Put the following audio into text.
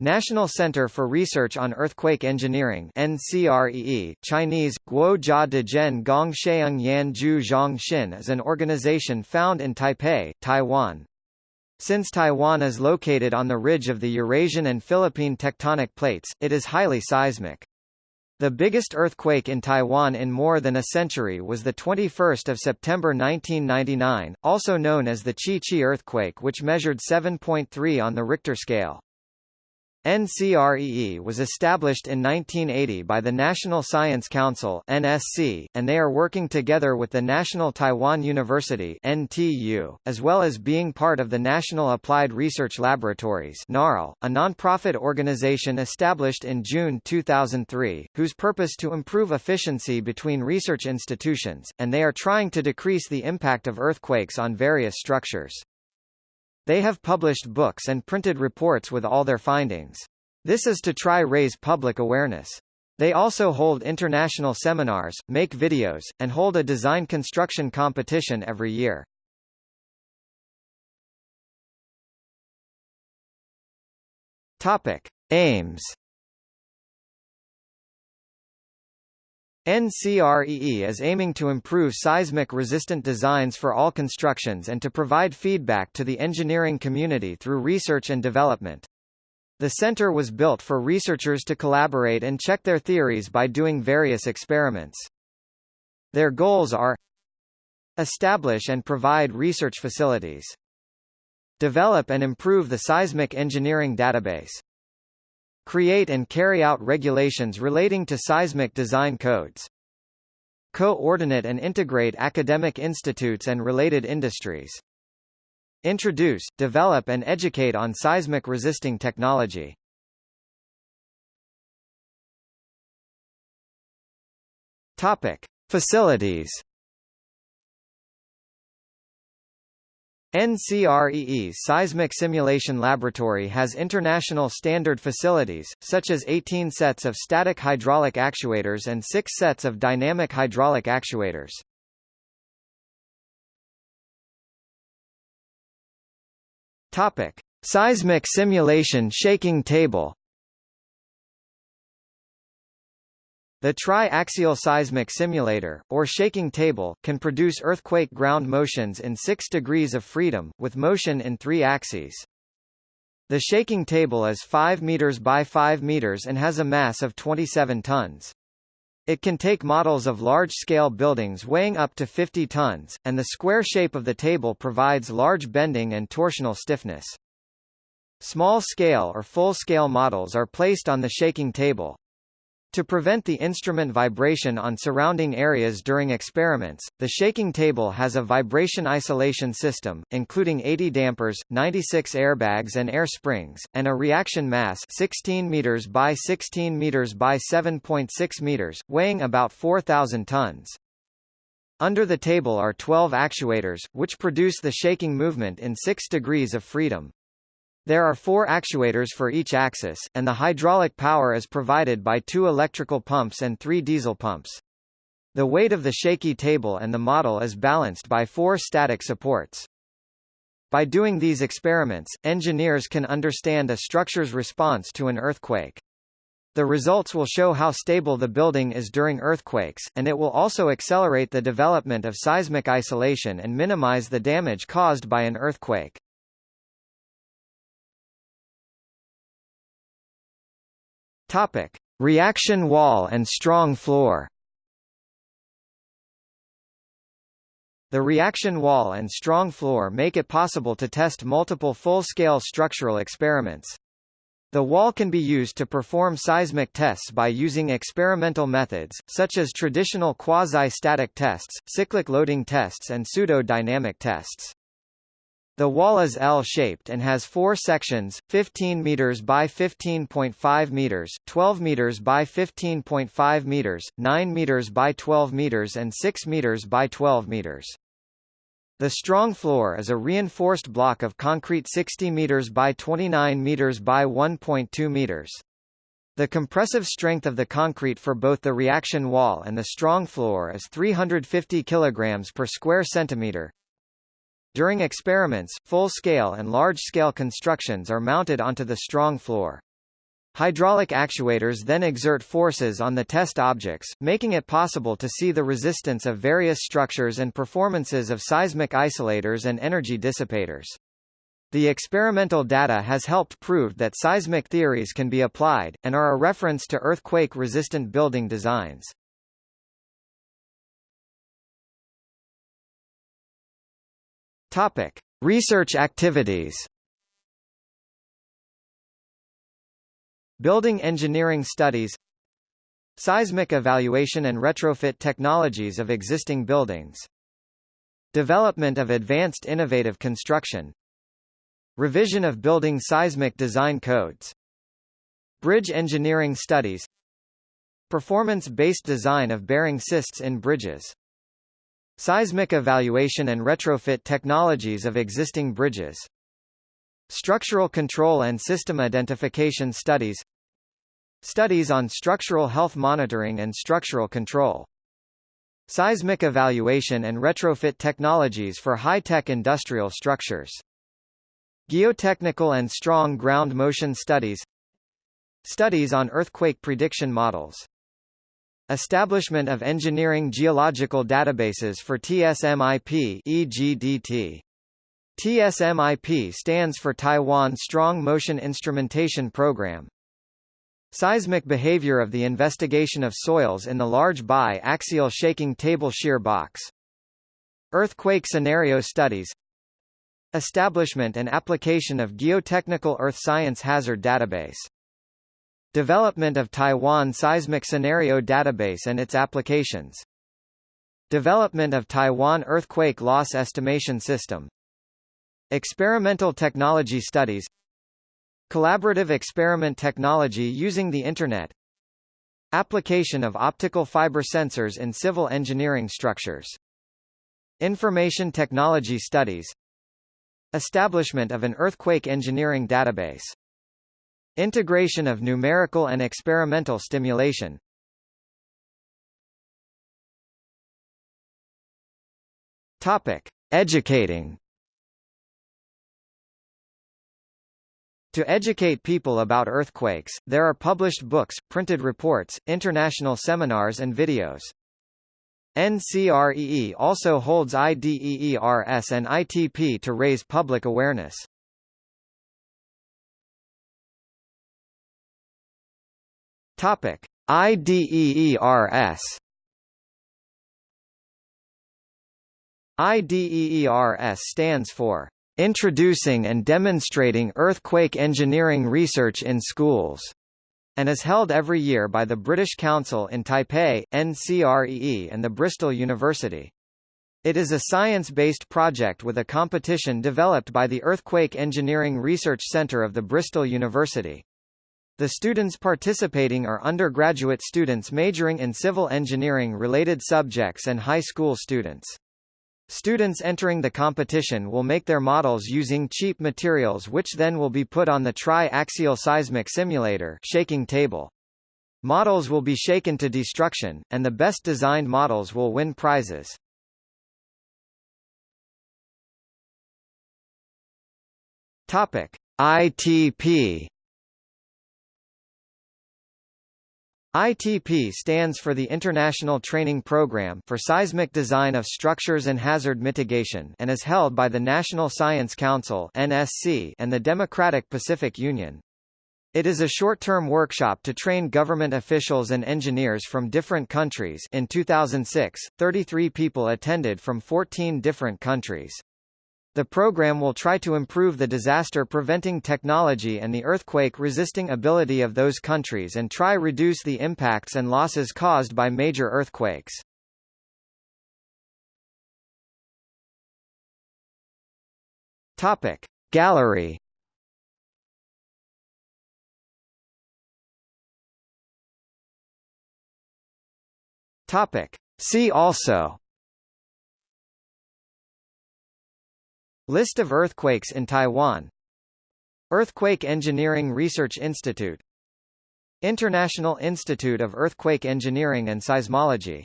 National Center for Research on Earthquake Engineering NCREE, Chinese, Guojia Dezhen Gong Sheung Yan Zhu Zhong is an organization found in Taipei, Taiwan. Since Taiwan is located on the ridge of the Eurasian and Philippine tectonic plates, it is highly seismic. The biggest earthquake in Taiwan in more than a century was the 21st of September 1999, also known as the Chi-Chi earthquake which measured 7.3 on the Richter scale. NCREE was established in 1980 by the National Science Council (NSC), and they are working together with the National Taiwan University (NTU), as well as being part of the National Applied Research Laboratories (NARL), a non-profit organization established in June 2003, whose purpose to improve efficiency between research institutions, and they are trying to decrease the impact of earthquakes on various structures. They have published books and printed reports with all their findings. This is to try raise public awareness. They also hold international seminars, make videos, and hold a design construction competition every year. Topic: Aims NCREE is aiming to improve seismic-resistant designs for all constructions and to provide feedback to the engineering community through research and development. The center was built for researchers to collaborate and check their theories by doing various experiments. Their goals are Establish and provide research facilities. Develop and improve the seismic engineering database create and carry out regulations relating to seismic design codes. Coordinate and integrate academic institutes and related industries. Introduce, develop and educate on seismic resisting technology. Topic: Facilities NCREE's Seismic Simulation Laboratory has international standard facilities, such as 18 sets of static hydraulic actuators and 6 sets of dynamic hydraulic actuators. Topic: Seismic simulation shaking table The tri-axial seismic simulator, or shaking table, can produce earthquake ground motions in 6 degrees of freedom, with motion in three axes. The shaking table is 5 meters by 5 meters and has a mass of 27 tons. It can take models of large-scale buildings weighing up to 50 tons, and the square shape of the table provides large bending and torsional stiffness. Small-scale or full-scale models are placed on the shaking table, to prevent the instrument vibration on surrounding areas during experiments, the shaking table has a vibration isolation system, including 80 dampers, 96 airbags and air springs, and a reaction mass 16 meters by 16 meters by 7.6 meters, weighing about 4,000 tons. Under the table are 12 actuators, which produce the shaking movement in 6 degrees of freedom. There are four actuators for each axis, and the hydraulic power is provided by two electrical pumps and three diesel pumps. The weight of the shaky table and the model is balanced by four static supports. By doing these experiments, engineers can understand a structure's response to an earthquake. The results will show how stable the building is during earthquakes, and it will also accelerate the development of seismic isolation and minimize the damage caused by an earthquake. Topic: Reaction wall and strong floor. The reaction wall and strong floor make it possible to test multiple full-scale structural experiments. The wall can be used to perform seismic tests by using experimental methods, such as traditional quasi-static tests, cyclic loading tests and pseudo-dynamic tests. The wall is L-shaped and has four sections, 15 meters by 15.5 meters, 12 meters by 15.5 meters, 9 meters by 12 meters and 6 meters by 12 meters. The strong floor is a reinforced block of concrete 60 meters by 29 meters by 1.2 meters. The compressive strength of the concrete for both the reaction wall and the strong floor is 350 kg per square centimeter, during experiments, full-scale and large-scale constructions are mounted onto the strong floor. Hydraulic actuators then exert forces on the test objects, making it possible to see the resistance of various structures and performances of seismic isolators and energy dissipators. The experimental data has helped prove that seismic theories can be applied, and are a reference to earthquake-resistant building designs. Topic. Research activities Building engineering studies Seismic evaluation and retrofit technologies of existing buildings Development of advanced innovative construction Revision of building seismic design codes Bridge engineering studies Performance-based design of bearing cysts in bridges Seismic evaluation and retrofit technologies of existing bridges. Structural control and system identification studies. Studies on structural health monitoring and structural control. Seismic evaluation and retrofit technologies for high-tech industrial structures. Geotechnical and strong ground motion studies. Studies on earthquake prediction models Establishment of engineering geological databases for TSMIP EGDT TSMIP stands for Taiwan Strong Motion Instrumentation Program. Seismic behavior of the investigation of soils in the large bi-axial shaking table shear box. Earthquake scenario studies Establishment and application of geotechnical earth science hazard database Development of Taiwan Seismic Scenario Database and its applications. Development of Taiwan Earthquake Loss Estimation System. Experimental technology studies. Collaborative experiment technology using the Internet. Application of optical fiber sensors in civil engineering structures. Information technology studies. Establishment of an earthquake engineering database Integration of numerical and experimental stimulation Topic. Educating To educate people about earthquakes, there are published books, printed reports, international seminars and videos. NCREE also holds IDEERS and ITP to raise public awareness. Topic: IDEERS IDEERS stands for Introducing and Demonstrating Earthquake Engineering Research in Schools, and is held every year by the British Council in Taipei, NCREE and the Bristol University. It is a science-based project with a competition developed by the Earthquake Engineering Research Centre of the Bristol University. The students participating are undergraduate students majoring in civil engineering-related subjects and high school students. Students entering the competition will make their models using cheap materials which then will be put on the tri-axial seismic simulator shaking table. Models will be shaken to destruction, and the best designed models will win prizes. Topic: ITP ITP stands for the International Training Program for Seismic Design of Structures and Hazard Mitigation and is held by the National Science Council (NSC) and the Democratic Pacific Union. It is a short-term workshop to train government officials and engineers from different countries. In 2006, 33 people attended from 14 different countries. The program will try to improve the disaster-preventing technology and the earthquake-resisting ability of those countries and try reduce the impacts and losses caused by major earthquakes. Topic. Gallery Topic. See also List of earthquakes in Taiwan. Earthquake Engineering Research Institute. International Institute of Earthquake Engineering and Seismology